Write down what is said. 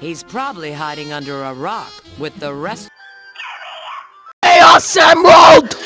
He's probably hiding under a rock with the rest. Chaos Emerald!